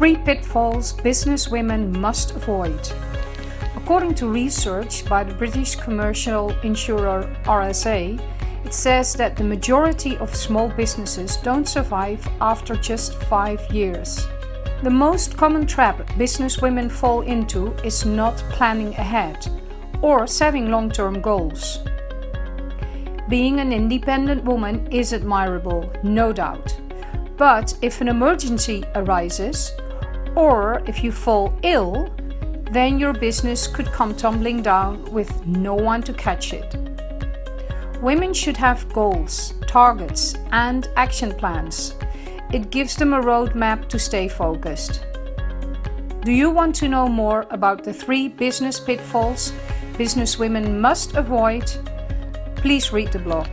Three pitfalls businesswomen must avoid. According to research by the British commercial insurer RSA, it says that the majority of small businesses don't survive after just five years. The most common trap businesswomen fall into is not planning ahead or setting long-term goals. Being an independent woman is admirable, no doubt. But if an emergency arises, or if you fall ill, then your business could come tumbling down with no one to catch it. Women should have goals, targets and action plans. It gives them a roadmap to stay focused. Do you want to know more about the three business pitfalls businesswomen must avoid? Please read the blog.